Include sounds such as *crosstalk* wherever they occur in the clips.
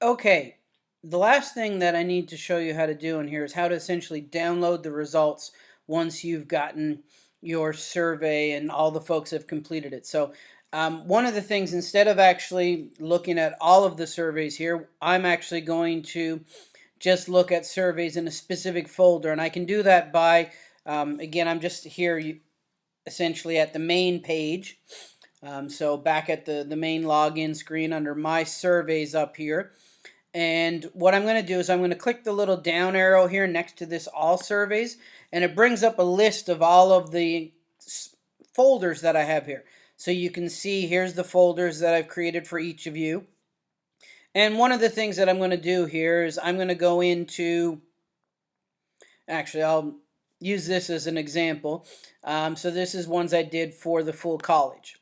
Okay, the last thing that I need to show you how to do in here is how to essentially download the results once you've gotten your survey and all the folks have completed it. So um, one of the things, instead of actually looking at all of the surveys here, I'm actually going to just look at surveys in a specific folder. And I can do that by, um, again, I'm just here essentially at the main page. Um, so back at the, the main login screen under my surveys up here. And what I'm going to do is I'm going to click the little down arrow here next to this all surveys and it brings up a list of all of the folders that I have here. So you can see here's the folders that I've created for each of you. And one of the things that I'm going to do here is I'm going to go into, actually I'll use this as an example. Um, so this is ones I did for the full college.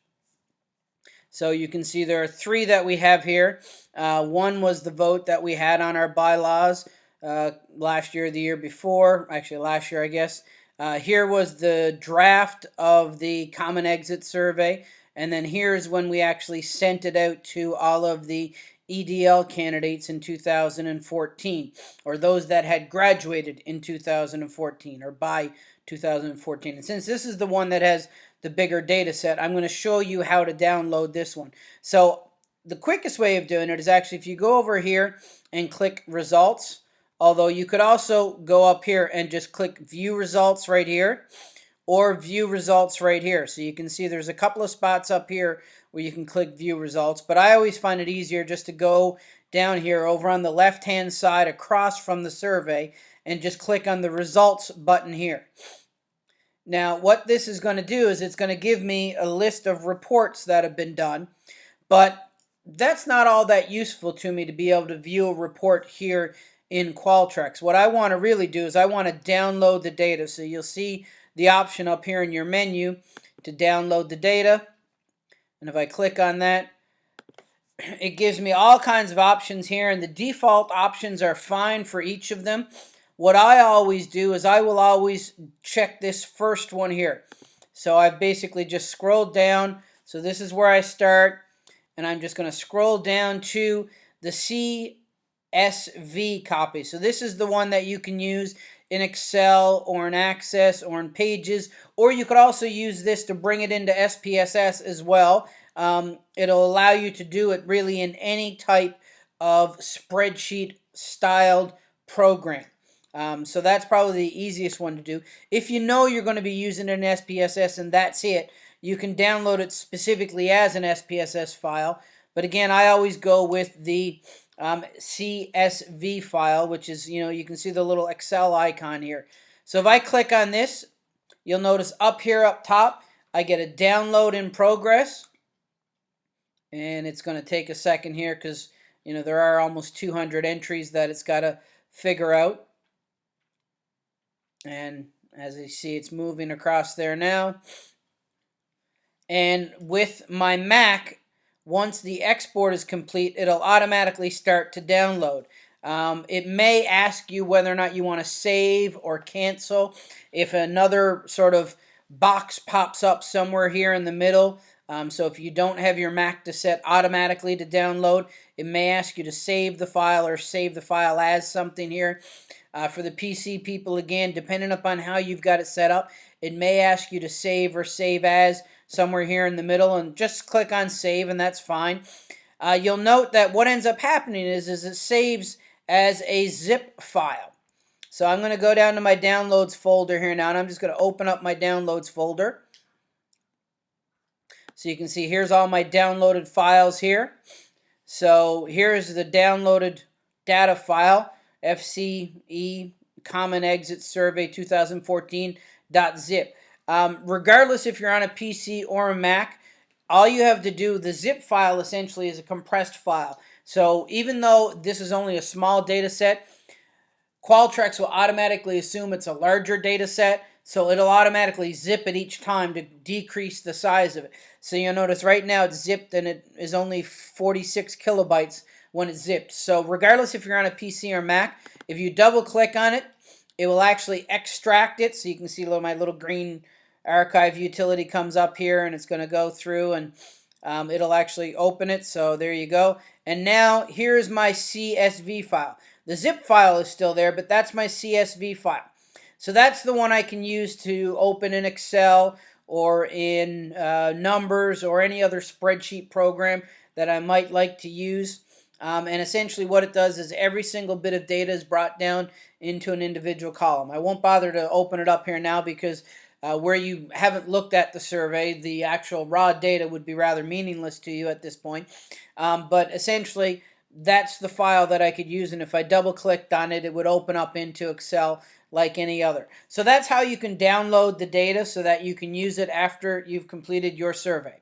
So you can see there are three that we have here. Uh, one was the vote that we had on our bylaws uh, last year, the year before, actually last year, I guess. Uh, here was the draft of the common exit survey. And then here's when we actually sent it out to all of the EDL candidates in 2014, or those that had graduated in 2014 or by 2014. And since this is the one that has the bigger data set, I'm going to show you how to download this one. So the quickest way of doing it is actually if you go over here and click results, although you could also go up here and just click view results right here or view results right here. So you can see there's a couple of spots up here where you can click view results, but I always find it easier just to go down here over on the left hand side across from the survey and just click on the results button here. Now, what this is going to do is it's going to give me a list of reports that have been done, but that's not all that useful to me to be able to view a report here in Qualtrics. What I want to really do is I want to download the data. So you'll see the option up here in your menu to download the data. And if I click on that, *clears throat* it gives me all kinds of options here, and the default options are fine for each of them. What I always do is I will always check this first one here. So I've basically just scrolled down. So this is where I start. And I'm just going to scroll down to the CSV copy. So this is the one that you can use in Excel or in Access or in Pages. Or you could also use this to bring it into SPSS as well. Um, it'll allow you to do it really in any type of spreadsheet styled program. Um, so that's probably the easiest one to do. If you know you're going to be using an SPSS and that's it, you can download it specifically as an SPSS file. But again, I always go with the um, CSV file, which is, you know, you can see the little Excel icon here. So if I click on this, you'll notice up here up top, I get a download in progress. And it's going to take a second here because, you know, there are almost 200 entries that it's got to figure out. And as you see, it's moving across there now. And with my Mac, once the export is complete, it'll automatically start to download. Um, it may ask you whether or not you want to save or cancel. If another sort of box pops up somewhere here in the middle, um, so if you don't have your Mac to set automatically to download, it may ask you to save the file or save the file as something here. Uh, for the PC people, again, depending upon how you've got it set up, it may ask you to save or save as somewhere here in the middle and just click on save and that's fine. Uh, you'll note that what ends up happening is, is it saves as a zip file. So I'm going to go down to my downloads folder here now and I'm just going to open up my downloads folder. So you can see here's all my downloaded files here. So here's the downloaded data file. FCE Common Exit Survey 2014.zip. Um, regardless if you're on a PC or a Mac, all you have to do, the zip file essentially is a compressed file. So even though this is only a small data set, Qualtrics will automatically assume it's a larger data set, so it'll automatically zip it each time to decrease the size of it. So you'll notice right now it's zipped and it is only 46 kilobytes when it's zipped. So regardless if you're on a PC or Mac, if you double click on it, it will actually extract it. So you can see my little green archive utility comes up here and it's going to go through and um, it'll actually open it. So there you go. And now here's my CSV file. The zip file is still there, but that's my CSV file. So that's the one I can use to open in Excel or in uh, Numbers or any other spreadsheet program that I might like to use. Um, and essentially what it does is every single bit of data is brought down into an individual column. I won't bother to open it up here now because uh, where you haven't looked at the survey, the actual raw data would be rather meaningless to you at this point. Um, but essentially, that's the file that I could use, and if I double clicked on it, it would open up into Excel like any other. So that's how you can download the data so that you can use it after you've completed your survey.